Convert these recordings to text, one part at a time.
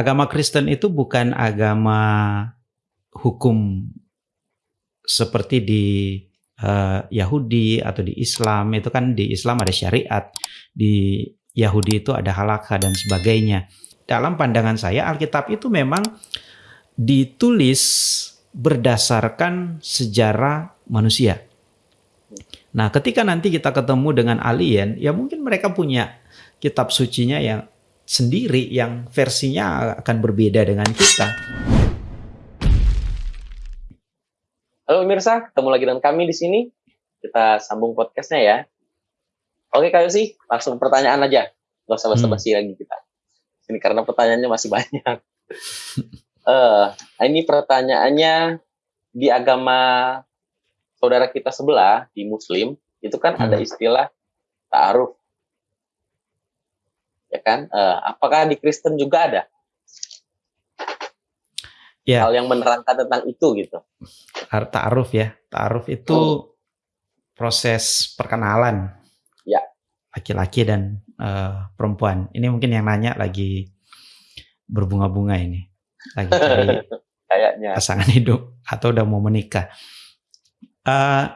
agama Kristen itu bukan agama hukum seperti di uh, Yahudi atau di Islam. Itu kan di Islam ada syariat di Yahudi itu ada halakha dan sebagainya. Dalam pandangan saya Alkitab itu memang ditulis berdasarkan sejarah manusia. Nah ketika nanti kita ketemu dengan alien ya mungkin mereka punya kitab sucinya yang sendiri yang versinya akan berbeda dengan kita. Halo pemirsa, ketemu lagi dengan kami di sini. Kita sambung podcastnya ya. Oke Kak sih, langsung pertanyaan aja. Gak usah basa-basi hmm. lagi kita. Ini karena pertanyaannya masih banyak. uh, ini pertanyaannya di agama saudara kita sebelah di Muslim itu kan hmm. ada istilah ta'aruf ya kan? Uh, apakah di Kristen juga ada ya. hal yang menerangkan tentang itu gitu? Ta'aruf ya, ta'aruf itu hmm. proses perkenalan. Ya. Laki-laki dan uh, perempuan. Ini mungkin yang nanya lagi berbunga-bunga ini, lagi cari kayaknya pasangan hidup atau udah mau menikah. Uh,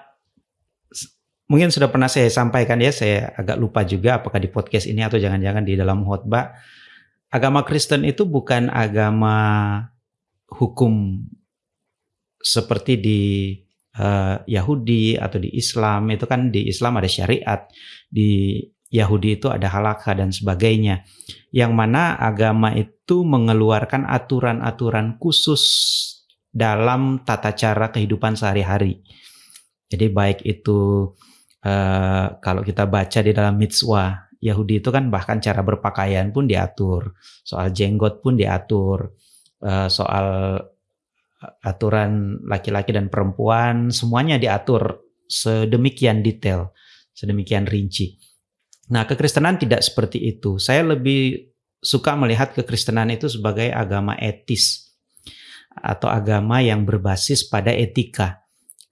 mungkin sudah pernah saya sampaikan ya, saya agak lupa juga apakah di podcast ini atau jangan-jangan di dalam khotbah. Agama Kristen itu bukan agama hukum seperti di uh, Yahudi atau di Islam. Itu kan di Islam ada syariat, di Yahudi itu ada halakha dan sebagainya. Yang mana agama itu mengeluarkan aturan-aturan khusus dalam tata cara kehidupan sehari-hari. Jadi baik itu uh, kalau kita baca di dalam mitzvah Yahudi itu kan bahkan cara berpakaian pun diatur, soal jenggot pun diatur, uh, soal aturan laki-laki dan perempuan semuanya diatur sedemikian detail, sedemikian rinci. Nah, kekristenan tidak seperti itu. Saya lebih suka melihat kekristenan itu sebagai agama etis atau agama yang berbasis pada etika.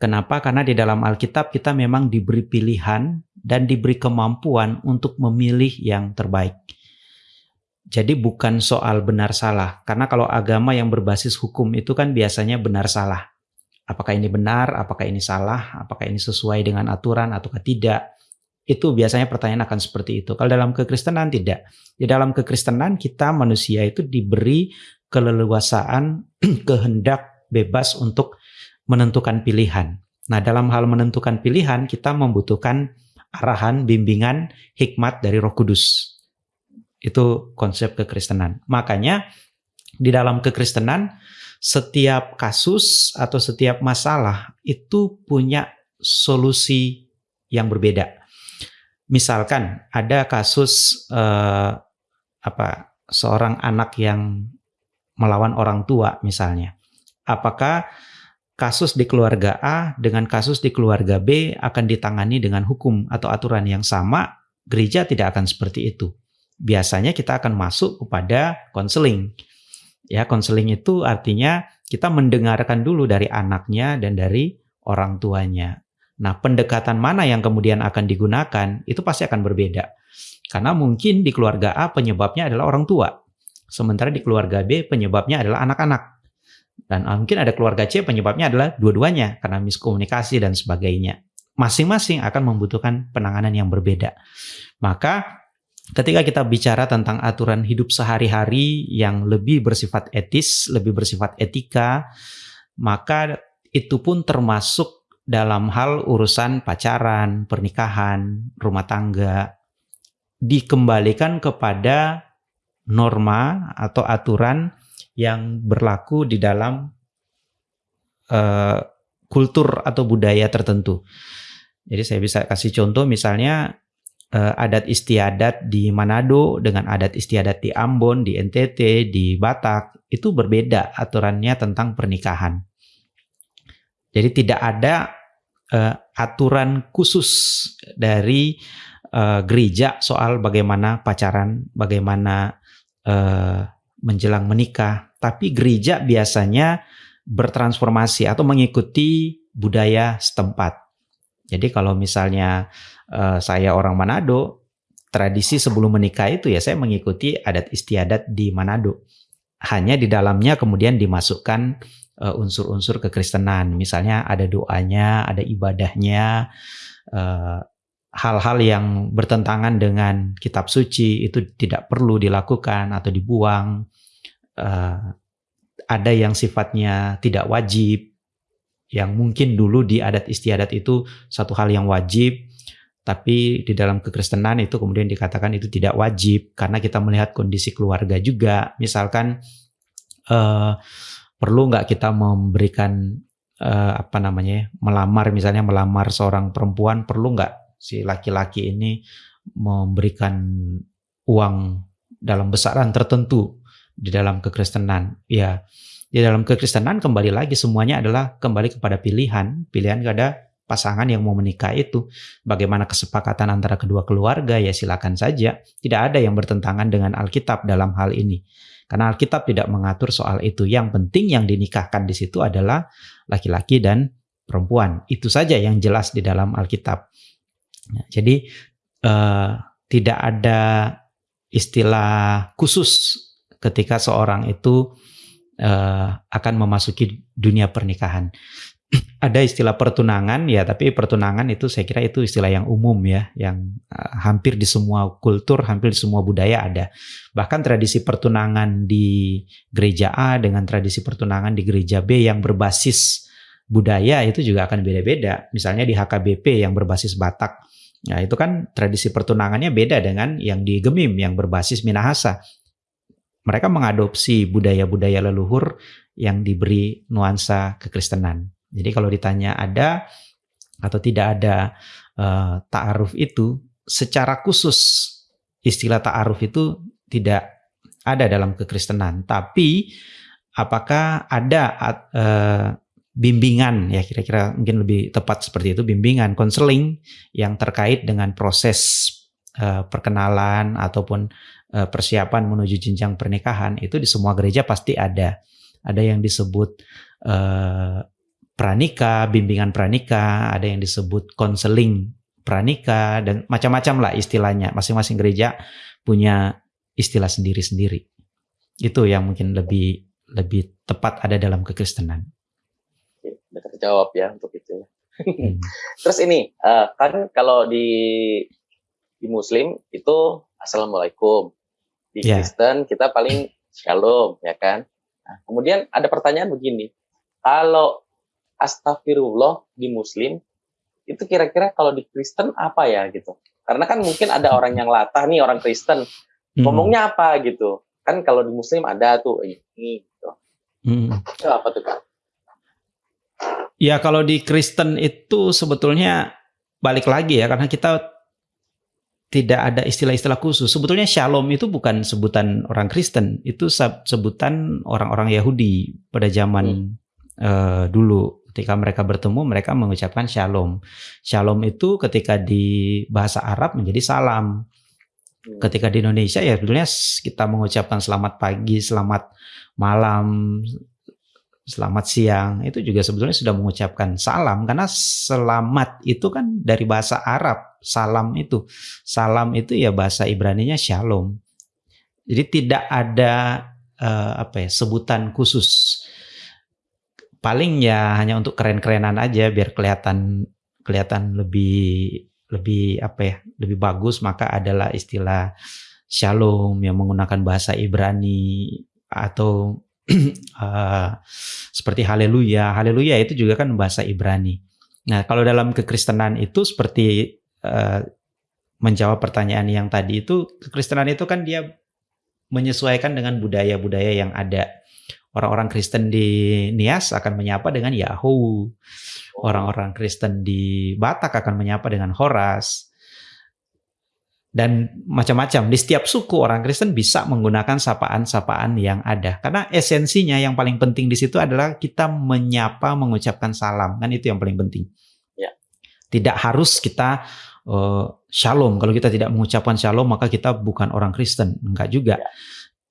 Kenapa? Karena di dalam Alkitab kita memang diberi pilihan dan diberi kemampuan untuk memilih yang terbaik. Jadi bukan soal benar salah, karena kalau agama yang berbasis hukum itu kan biasanya benar salah. Apakah ini benar, apakah ini salah, apakah ini sesuai dengan aturan ataukah tidak. Itu biasanya pertanyaan akan seperti itu. Kalau dalam kekristenan tidak. Di dalam kekristenan kita manusia itu diberi keleluasaan, kehendak bebas untuk menentukan pilihan. Nah, dalam hal menentukan pilihan, kita membutuhkan arahan, bimbingan, hikmat dari Roh Kudus. Itu konsep kekristenan. Makanya di dalam kekristenan setiap kasus atau setiap masalah itu punya solusi yang berbeda. Misalkan ada kasus eh, apa seorang anak yang melawan orang tua misalnya. Apakah kasus di keluarga A dengan kasus di keluarga B akan ditangani dengan hukum atau aturan yang sama, gereja tidak akan seperti itu. Biasanya kita akan masuk kepada konseling. Ya, konseling itu artinya kita mendengarkan dulu dari anaknya dan dari orang tuanya. Nah, pendekatan mana yang kemudian akan digunakan itu pasti akan berbeda. Karena mungkin di keluarga A penyebabnya adalah orang tua. Sementara di keluarga B penyebabnya adalah anak-anak. Dan ah, mungkin ada keluarga C penyebabnya adalah dua-duanya karena miskomunikasi dan sebagainya. Masing-masing akan membutuhkan penanganan yang berbeda. Maka ketika kita bicara tentang aturan hidup sehari-hari yang lebih bersifat etis, lebih bersifat etika, maka itu pun termasuk dalam hal urusan pacaran, pernikahan, rumah tangga, dikembalikan kepada norma atau aturan yang berlaku di dalam uh, kultur atau budaya tertentu. Jadi saya bisa kasih contoh misalnya uh, adat istiadat di Manado dengan adat istiadat di Ambon, di NTT, di Batak itu berbeda aturannya tentang pernikahan. Jadi tidak ada uh, aturan khusus dari uh, gereja soal bagaimana pacaran, bagaimana uh, menjelang menikah, tapi gereja biasanya bertransformasi atau mengikuti budaya setempat. Jadi kalau misalnya uh, saya orang Manado, tradisi sebelum menikah itu ya saya mengikuti adat istiadat di Manado. hanya di dalamnya kemudian dimasukkan uh, unsur-unsur kekristenan. Misalnya ada doanya, ada ibadahnya, uh, hal-hal yang bertentangan dengan kitab suci itu tidak perlu dilakukan atau dibuang. Uh, ada yang sifatnya tidak wajib, yang mungkin dulu di adat istiadat itu satu hal yang wajib, tapi di dalam kekristenan itu kemudian dikatakan itu tidak wajib karena kita melihat kondisi keluarga juga. Misalkan uh, perlu nggak kita memberikan uh, apa namanya melamar misalnya melamar seorang perempuan perlu nggak si laki-laki ini memberikan uang dalam besaran tertentu di dalam kekristenan ya di dalam kekristenan kembali lagi semuanya adalah kembali kepada pilihan, pilihan kepada pasangan yang mau menikah itu. Bagaimana kesepakatan antara kedua keluarga ya silakan saja. Tidak ada yang bertentangan dengan Alkitab dalam hal ini. Karena Alkitab tidak mengatur soal itu. Yang penting yang dinikahkan di situ adalah laki-laki dan perempuan. Itu saja yang jelas di dalam Alkitab. Nah, jadi eh, tidak ada istilah khusus ketika seorang itu uh, akan memasuki dunia pernikahan. Ada istilah pertunangan ya, tapi pertunangan itu saya kira itu istilah yang umum ya, yang uh, hampir di semua kultur, hampir di semua budaya ada. Bahkan tradisi pertunangan di gereja A dengan tradisi pertunangan di gereja B yang berbasis budaya itu juga akan beda-beda. Misalnya di HKBP yang berbasis Batak. Nah, itu kan tradisi pertunangannya beda dengan yang di Gemim yang berbasis Minahasa mereka mengadopsi budaya-budaya leluhur yang diberi nuansa kekristenan. Jadi kalau ditanya ada atau tidak ada uh, ta'aruf itu, secara khusus istilah ta'aruf itu tidak ada dalam kekristenan. Tapi apakah ada uh, bimbingan ya kira-kira mungkin lebih tepat seperti itu bimbingan konseling yang terkait dengan proses uh, perkenalan ataupun persiapan menuju jenjang pernikahan itu di semua gereja pasti ada. Ada yang disebut uh, pranika, bimbingan pranika, ada yang disebut konseling pranika dan macam-macam lah istilahnya. Masing-masing gereja punya istilah sendiri-sendiri. Itu yang mungkin lebih lebih tepat ada dalam kekristenan. Sudah terjawab ya untuk itu. Hmm. Terus ini uh, kan kalau di di Muslim itu Assalamualaikum. Di yeah. Kristen kita paling Shalom, ya kan? Nah, kemudian ada pertanyaan begini, kalau Astagfirullah di Muslim itu kira-kira kalau di Kristen apa ya gitu? Karena kan mungkin ada orang yang latah nih orang Kristen hmm. ngomongnya apa gitu? Kan kalau di Muslim ada tuh ini gitu. Hmm. Itu apa tuh kan? Ya kalau di Kristen itu sebetulnya balik lagi ya karena kita tidak ada istilah-istilah khusus. Sebetulnya shalom itu bukan sebutan orang Kristen, itu sebutan orang-orang Yahudi pada zaman hmm. uh, dulu. Ketika mereka bertemu, mereka mengucapkan shalom. Shalom itu ketika di bahasa Arab menjadi salam. Hmm. Ketika di Indonesia ya sebetulnya kita mengucapkan selamat pagi, selamat malam, selamat siang. Itu juga sebetulnya sudah mengucapkan salam karena selamat itu kan dari bahasa Arab salam itu. Salam itu ya bahasa Ibrani-nya shalom. Jadi tidak ada uh, apa ya sebutan khusus. Paling ya hanya untuk keren-kerenan aja biar kelihatan kelihatan lebih lebih apa ya lebih bagus maka adalah istilah shalom yang menggunakan bahasa Ibrani atau uh, seperti haleluya. Haleluya itu juga kan bahasa Ibrani. Nah, kalau dalam kekristenan itu seperti uh, menjawab pertanyaan yang tadi itu, kekristenan itu kan dia menyesuaikan dengan budaya-budaya yang ada. Orang-orang Kristen di Nias akan menyapa dengan Yahoo. Orang-orang Kristen di Batak akan menyapa dengan Horas dan macam-macam. Di setiap suku orang Kristen bisa menggunakan sapaan-sapaan yang ada. Karena esensinya yang paling penting di situ adalah kita menyapa, mengucapkan salam. Kan itu yang paling penting. Ya. Tidak harus kita uh, shalom. Kalau kita tidak mengucapkan shalom, maka kita bukan orang Kristen. Enggak juga. Ya.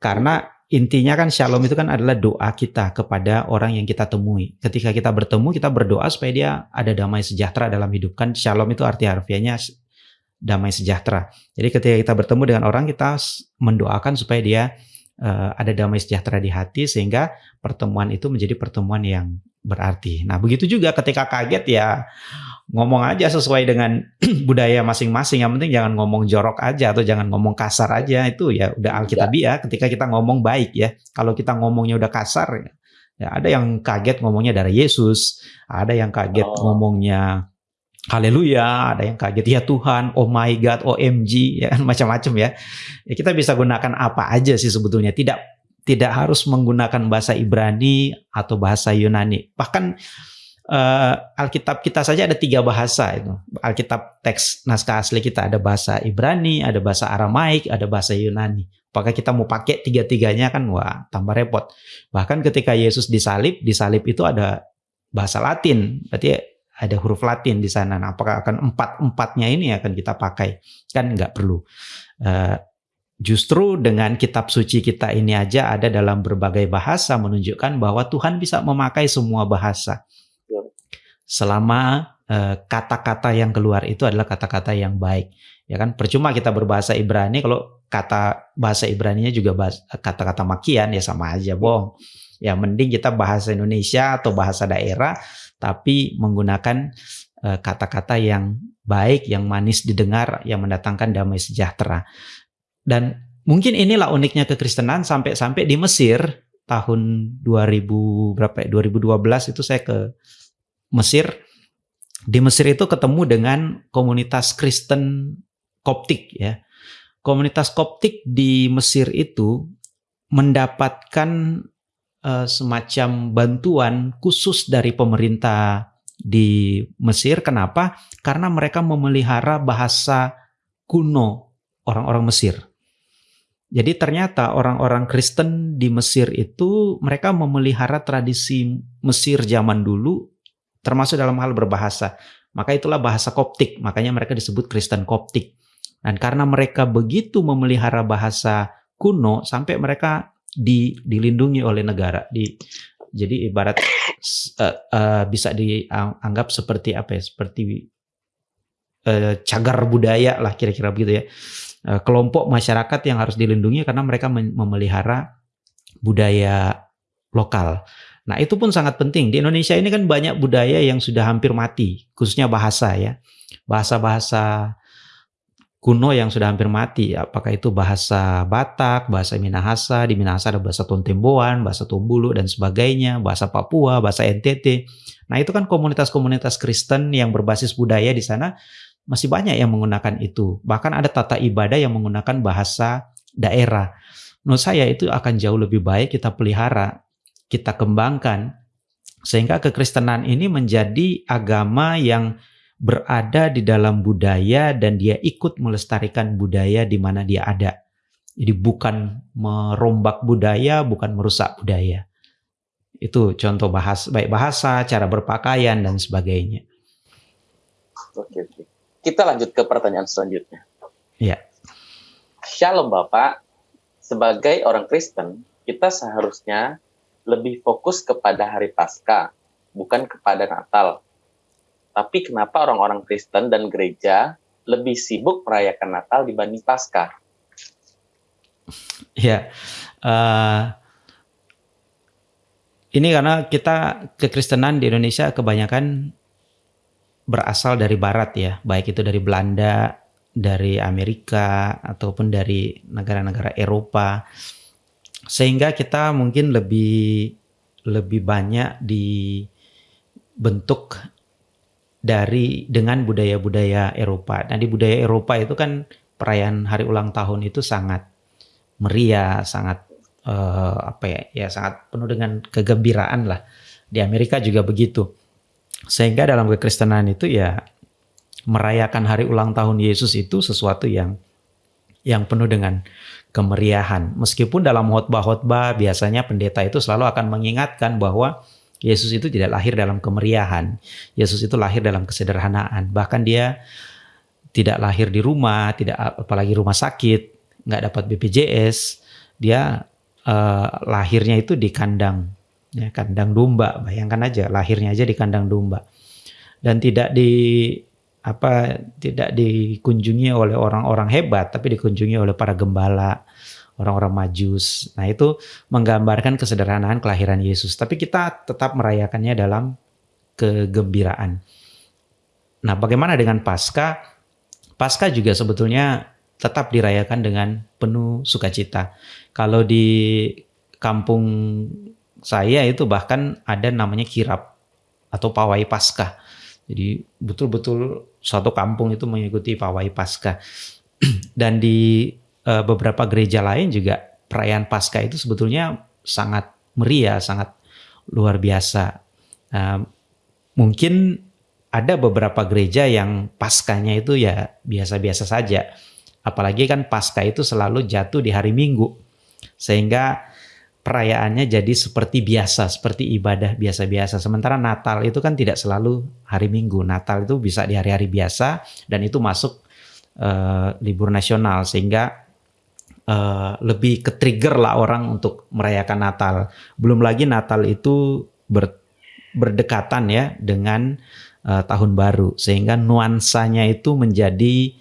Karena intinya kan shalom itu kan adalah doa kita kepada orang yang kita temui. Ketika kita bertemu, kita berdoa supaya dia ada damai sejahtera dalam hidup. Kan shalom itu arti harfiahnya damai sejahtera. Jadi ketika kita bertemu dengan orang kita mendoakan supaya dia uh, ada damai sejahtera di hati sehingga pertemuan itu menjadi pertemuan yang berarti. Nah, begitu juga ketika kaget ya ngomong aja sesuai dengan budaya masing-masing. Yang penting jangan ngomong jorok aja atau jangan ngomong kasar aja. Itu ya udah alkitabiah ketika kita ngomong baik ya. Kalau kita ngomongnya udah kasar ya, ya ada yang kaget ngomongnya dari Yesus, ada yang kaget oh. ngomongnya Haleluya, ada yang kaget ya Tuhan, oh my God, OMG, ya kan macam-macam ya. ya. Kita bisa gunakan apa aja sih sebetulnya. Tidak tidak harus menggunakan bahasa Ibrani atau bahasa Yunani. Bahkan uh, Alkitab kita saja ada tiga bahasa itu. Alkitab teks naskah asli kita ada bahasa Ibrani, ada bahasa Aramaik, ada bahasa Yunani. Apakah kita mau pakai tiga-tiganya kan wah tambah repot. Bahkan ketika Yesus disalib, disalib itu ada bahasa Latin. Berarti ada huruf Latin di sana. Nah, apakah akan empat-empatnya ini akan kita pakai? Kan nggak perlu. Uh, Justru dengan kitab suci kita ini aja ada dalam berbagai bahasa menunjukkan bahwa Tuhan bisa memakai semua bahasa selama eh, kata-kata uh, yang keluar itu adalah kata-kata yang baik. Ya kan percuma kita berbahasa Ibrani kalau kata bahasa Ibraninya juga kata-kata makian ya sama aja bohong. Ya mending kita bahasa Indonesia atau bahasa daerah tapi menggunakan eh, kata-kata uh, yang baik, yang manis didengar, yang mendatangkan damai sejahtera. Dan mungkin inilah uniknya kekristenan sampai-sampai di Mesir tahun 2000 berapa ya? 2012 itu saya ke Mesir. Di Mesir itu ketemu dengan komunitas Kristen Koptik ya. Komunitas Koptik di Mesir itu mendapatkan uh, semacam bantuan khusus dari pemerintah di Mesir. Kenapa? Karena mereka memelihara bahasa kuno orang-orang Mesir. Jadi ternyata orang-orang Kristen di Mesir itu mereka memelihara tradisi Mesir zaman dulu termasuk dalam hal berbahasa. Maka itulah bahasa Koptik, makanya mereka disebut Kristen Koptik. Dan karena mereka begitu memelihara bahasa kuno sampai mereka di, dilindungi oleh negara. Di, jadi ibarat uh, uh, bisa dianggap seperti apa ya? Seperti uh, cagar budaya lah kira-kira begitu ya. Uh, kelompok masyarakat yang harus dilindungi karena mereka memelihara budaya lokal. Nah, itu pun sangat penting. Di Indonesia ini kan banyak budaya yang sudah hampir mati, khususnya bahasa ya. Bahasa-bahasa kuno yang sudah hampir mati. Apakah itu bahasa Batak, bahasa Minahasa, di Minahasa ada bahasa Tontemboan, bahasa Tombulu dan sebagainya, bahasa Papua, bahasa NTT. Nah, itu kan komunitas-komunitas Kristen yang berbasis budaya di sana masih banyak yang menggunakan itu. Bahkan ada tata ibadah yang menggunakan bahasa daerah. Menurut saya itu akan jauh lebih baik kita pelihara kita kembangkan sehingga kekristenan ini menjadi agama yang berada di dalam budaya dan dia ikut melestarikan budaya di mana dia ada. Jadi bukan merombak budaya, bukan merusak budaya. Itu contoh bahas baik bahasa, cara berpakaian dan sebagainya. Oke, oke. Kita lanjut ke pertanyaan selanjutnya. Iya. Shalom Bapak. Sebagai orang Kristen, kita seharusnya lebih fokus kepada hari Pasca, bukan kepada Natal. Tapi kenapa orang-orang Kristen dan gereja lebih sibuk merayakan Natal dibanding Pasca? Ya, uh, ini karena kita kekristenan di Indonesia kebanyakan berasal dari Barat ya, baik itu dari Belanda, dari Amerika ataupun dari negara-negara Eropa sehingga kita mungkin lebih lebih banyak dibentuk dari dengan budaya-budaya Eropa. Dan di budaya Eropa itu kan perayaan hari ulang tahun itu sangat meriah, sangat uh, apa ya, ya sangat penuh dengan kegembiraan lah. Di Amerika juga begitu. Sehingga dalam kekristenan itu ya merayakan hari ulang tahun Yesus itu sesuatu yang yang penuh dengan kemeriahan. Meskipun dalam khotbah-khotbah biasanya pendeta itu selalu akan mengingatkan bahwa Yesus itu tidak lahir dalam kemeriahan. Yesus itu lahir dalam kesederhanaan. Bahkan dia tidak lahir di rumah, tidak apalagi rumah sakit, nggak dapat BPJS. Dia uh, lahirnya itu di kandang, ya, kandang domba. Bayangkan aja, lahirnya aja di kandang domba. Dan tidak di apa tidak dikunjungi oleh orang-orang hebat tapi dikunjungi oleh para gembala orang-orang Majus. Nah, itu menggambarkan kesederhanaan kelahiran Yesus. Tapi kita tetap merayakannya dalam kegembiraan. Nah, bagaimana dengan Paskah? Paskah juga sebetulnya tetap dirayakan dengan penuh sukacita. Kalau di kampung saya itu bahkan ada namanya kirap atau pawai Paskah. Jadi betul-betul suatu kampung itu mengikuti pawai Paskah. Dan di uh, beberapa gereja lain juga perayaan Paskah itu sebetulnya sangat meriah, sangat luar biasa. Uh, mungkin ada beberapa gereja yang paskanya itu ya biasa-biasa saja. Apalagi kan Paskah itu selalu jatuh di hari Minggu. Sehingga perayaannya jadi seperti biasa, seperti ibadah biasa-biasa. Sementara Natal itu kan tidak selalu hari Minggu. Natal itu bisa di hari-hari biasa dan itu masuk uh, libur nasional sehingga uh, lebih ke trigger lah orang untuk merayakan Natal. Belum lagi Natal itu ber, berdekatan ya dengan uh, tahun baru sehingga nuansanya itu menjadi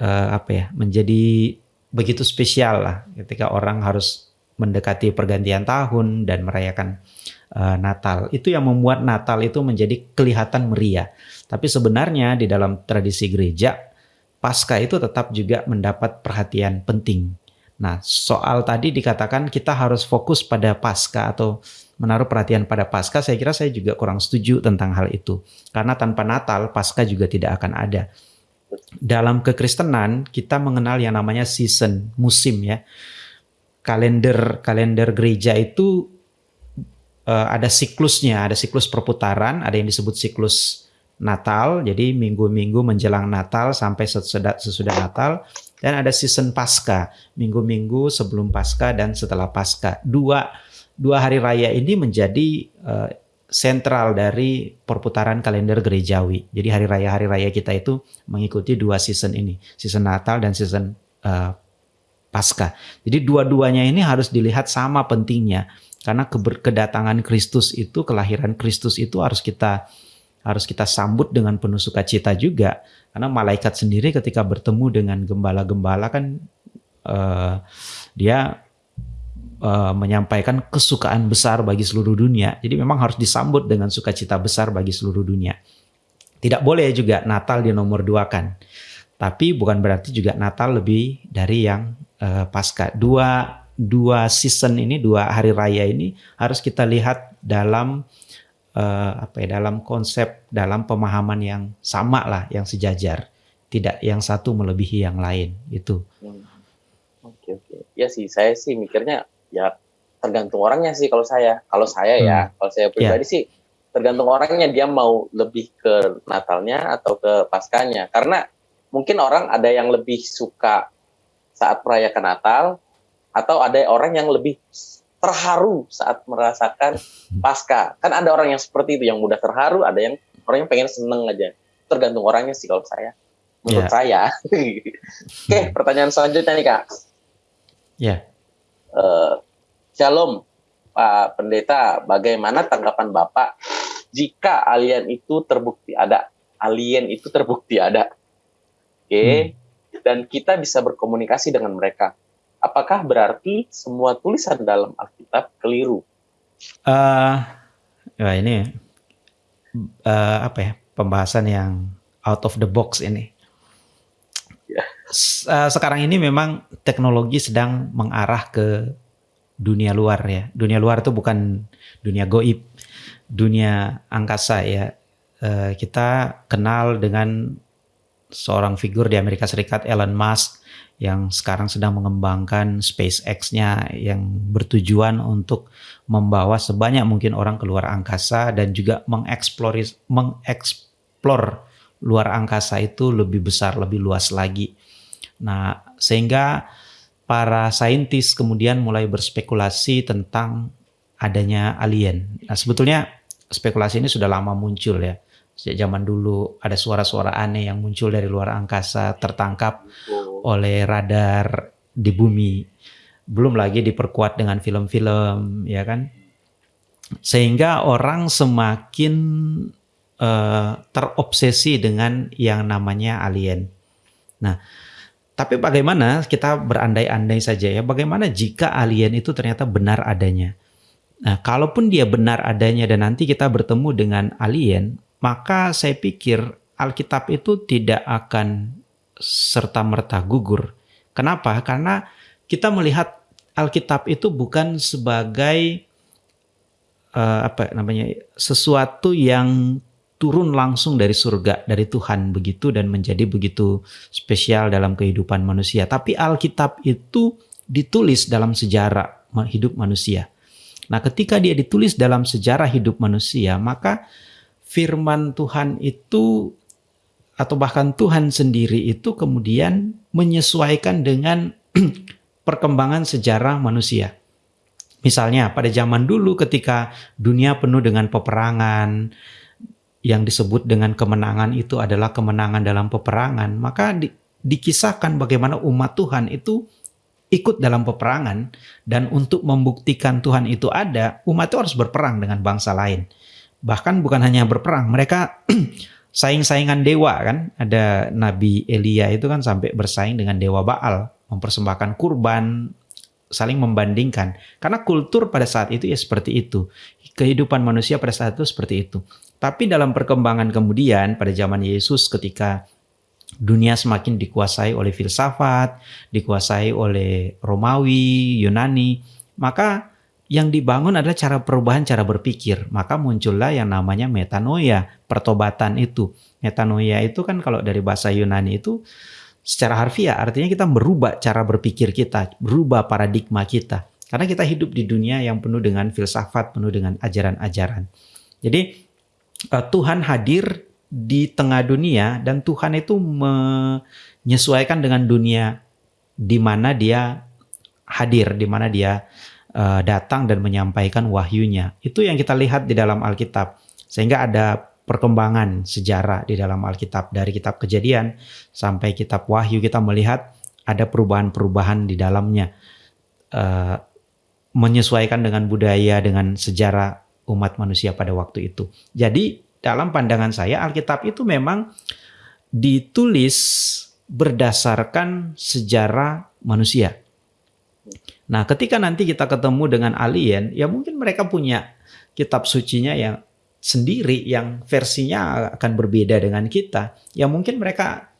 uh, apa ya? menjadi begitu spesial lah ketika orang harus mendekati pergantian tahun dan merayakan uh, Natal. Itu yang membuat Natal itu menjadi kelihatan meriah. Tapi sebenarnya di dalam tradisi gereja, Pasca itu tetap juga mendapat perhatian penting. Nah, soal tadi dikatakan kita harus fokus pada Pasca atau menaruh perhatian pada Pasca, saya kira saya juga kurang setuju tentang hal itu. Karena tanpa Natal, Pasca juga tidak akan ada. Dalam kekristenan, kita mengenal yang namanya season, musim ya kalender kalender gereja itu uh, ada siklusnya, ada siklus perputaran, ada yang disebut siklus Natal, jadi minggu-minggu menjelang Natal sampai sesudah, Natal, dan ada season Pasca, minggu-minggu sebelum Pasca dan setelah Pasca. Dua dua hari raya ini menjadi uh, sentral dari perputaran kalender gerejawi. Jadi hari raya hari raya kita itu mengikuti dua season ini, season Natal dan season uh, Pasca. Jadi dua-duanya ini harus dilihat sama pentingnya karena kedatangan Kristus itu, kelahiran Kristus itu harus kita harus kita sambut dengan penuh sukacita juga. Karena malaikat sendiri ketika bertemu dengan gembala-gembala kan uh, dia uh, menyampaikan kesukaan besar bagi seluruh dunia. Jadi memang harus disambut dengan sukacita besar bagi seluruh dunia. Tidak boleh juga Natal di nomor dua kan. Tapi bukan berarti juga Natal lebih dari yang uh, pasca. Dua dua season ini, dua hari raya ini harus kita lihat dalam uh, apa ya, dalam konsep, dalam pemahaman yang sama lah, yang sejajar. Tidak yang satu melebihi yang lain itu. Hmm. Oke oke. Ya sih, saya sih mikirnya ya tergantung orangnya sih kalau saya. Kalau saya ya, hmm. ya, kalau saya pribadi yeah. sih tergantung orangnya dia mau lebih ke Natalnya atau ke Paskanya. Karena mungkin orang ada yang lebih suka saat merayakan Natal atau ada orang yang lebih terharu saat merasakan pasca. Kan ada orang yang seperti itu yang mudah terharu, ada yang orang yang pengen seneng aja. Tergantung orangnya sih kalau saya. Menurut yeah. saya. Oke, pertanyaan selanjutnya nih Kak. Ya. Yeah. Uh, Shalom Pak Pendeta, bagaimana tanggapan Bapak jika alien itu terbukti ada? Alien itu terbukti ada. Oke. Okay. Hmm dan kita bisa berkomunikasi dengan mereka. Apakah berarti semua tulisan dalam Alkitab keliru? Uh, ya ini uh, apa ya pembahasan yang out of the box ini. Yeah. Uh, sekarang ini memang teknologi sedang mengarah ke dunia luar ya. Dunia luar itu bukan dunia goib, dunia angkasa ya. Uh, kita kenal dengan seorang figur di Amerika Serikat Elon Musk yang sekarang sedang mengembangkan SpaceX-nya yang bertujuan untuk membawa sebanyak mungkin orang keluar angkasa dan juga mengeksplor mengeksplor luar angkasa itu lebih besar, lebih luas lagi. Nah, sehingga para saintis kemudian mulai berspekulasi tentang adanya alien. Nah, sebetulnya spekulasi ini sudah lama muncul ya sejak zaman dulu ada suara-suara aneh yang muncul dari luar angkasa tertangkap oleh radar di bumi. Belum lagi diperkuat dengan film-film ya kan? Sehingga orang semakin uh, terobsesi dengan yang namanya alien. Nah Tapi bagaimana kita berandai-andai saja ya, bagaimana jika alien itu ternyata benar adanya? Nah, kalaupun dia benar adanya dan nanti kita bertemu dengan alien, maka saya pikir Alkitab itu tidak akan serta-merta gugur. Kenapa? Karena kita melihat Alkitab itu bukan sebagai uh, apa namanya sesuatu yang turun langsung dari surga, dari Tuhan begitu dan menjadi begitu spesial dalam kehidupan manusia. Tapi Alkitab itu ditulis dalam sejarah hidup manusia. Nah, ketika dia ditulis dalam sejarah hidup manusia, maka firman Tuhan itu atau bahkan Tuhan sendiri itu kemudian menyesuaikan dengan perkembangan sejarah manusia. Misalnya pada zaman dulu ketika dunia penuh dengan peperangan, yang disebut dengan kemenangan itu adalah kemenangan dalam peperangan, maka di, dikisahkan bagaimana umat Tuhan itu ikut dalam peperangan dan untuk membuktikan Tuhan itu ada, umat itu harus berperang dengan bangsa lain. Bahkan bukan hanya berperang, mereka saing-saingan dewa kan. Ada Nabi Elia itu kan sampai bersaing dengan dewa Baal, mempersembahkan kurban, saling membandingkan. Karena kultur pada saat itu ya seperti itu. Kehidupan manusia pada saat itu seperti itu. Tapi dalam perkembangan kemudian pada zaman Yesus ketika dunia semakin dikuasai oleh filsafat, dikuasai oleh Romawi, Yunani, maka yang dibangun adalah cara perubahan cara berpikir. Maka muncullah yang namanya metanoia, pertobatan itu. Metanoia itu kan kalau dari bahasa Yunani itu secara harfiah artinya kita merubah cara berpikir kita, berubah paradigma kita. Karena kita hidup di dunia yang penuh dengan filsafat, penuh dengan ajaran-ajaran. Jadi uh, Tuhan hadir di tengah dunia dan Tuhan itu menyesuaikan dengan dunia di mana dia hadir, di mana dia uh, datang dan menyampaikan wahyunya. Itu yang kita lihat di dalam Alkitab. Sehingga ada perkembangan sejarah di dalam Alkitab dari kitab Kejadian sampai kitab Wahyu kita melihat ada perubahan-perubahan di dalamnya. Uh, menyesuaikan dengan budaya, dengan sejarah umat manusia pada waktu itu. Jadi dalam pandangan saya Alkitab itu memang ditulis berdasarkan sejarah manusia. Nah, ketika nanti kita ketemu dengan alien, ya mungkin mereka punya kitab sucinya yang sendiri yang versinya akan berbeda dengan kita. Ya mungkin mereka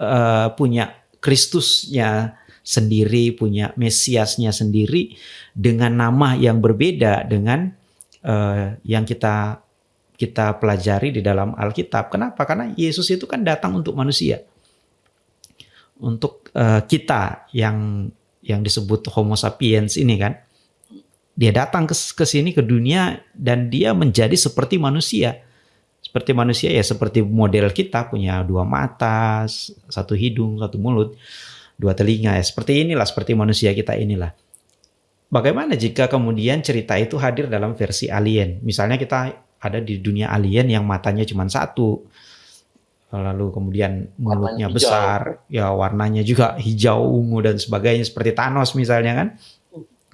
uh, punya Kristusnya sendiri, punya Mesiasnya sendiri dengan nama yang berbeda dengan uh, yang kita kita pelajari di dalam Alkitab. Kenapa? Karena Yesus itu kan datang untuk manusia, untuk uh, kita yang yang disebut Homo sapiens ini kan. Dia datang ke, sini ke dunia dan dia menjadi seperti manusia. Seperti manusia ya seperti model kita punya dua mata, satu hidung, satu mulut, dua telinga ya. Seperti inilah, seperti manusia kita inilah. Bagaimana jika kemudian cerita itu hadir dalam versi alien? Misalnya kita ada di dunia alien yang matanya cuma satu, lalu kemudian mulutnya besar, ya warnanya juga hijau, ungu dan sebagainya seperti Thanos misalnya kan.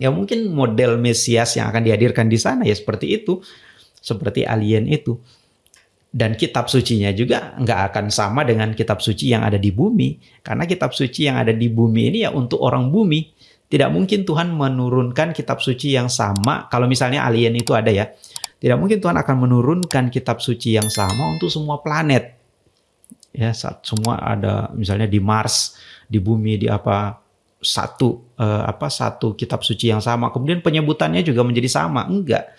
Ya mungkin model Mesias yang akan dihadirkan di sana ya seperti itu, seperti alien itu. Dan kitab sucinya juga nggak akan sama dengan kitab suci yang ada di bumi, karena kitab suci yang ada di bumi ini ya untuk orang bumi tidak mungkin Tuhan menurunkan kitab suci yang sama. Kalau misalnya alien itu ada ya. Tidak mungkin Tuhan akan menurunkan kitab suci yang sama untuk semua planet. Ya, saat semua ada misalnya di Mars, di bumi, di apa satu eh, apa satu kitab suci yang sama. Kemudian penyebutannya juga menjadi sama. Enggak.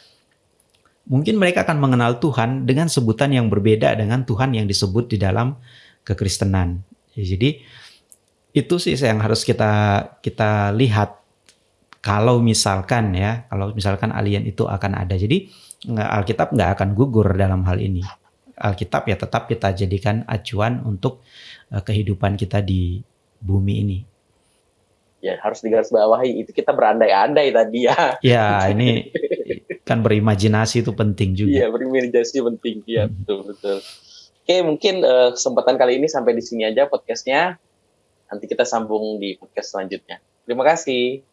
Mungkin mereka akan mengenal Tuhan dengan sebutan yang berbeda dengan Tuhan yang disebut di dalam kekristenan. Jadi itu sih yang harus kita kita lihat kalau misalkan ya kalau misalkan alien itu akan ada jadi Alkitab nggak akan gugur dalam hal ini Alkitab ya tetap kita jadikan acuan untuk uh, kehidupan kita di bumi ini. Ya harus digarisbawahi. Itu kita berandai-andai tadi ya. Ya ini kan berimajinasi itu penting juga. Iya berimajinasi penting. Ya hmm. betul betul. Oke mungkin uh, kesempatan kali ini sampai di sini aja podcastnya. Nanti kita sambung di podcast selanjutnya. Terima kasih.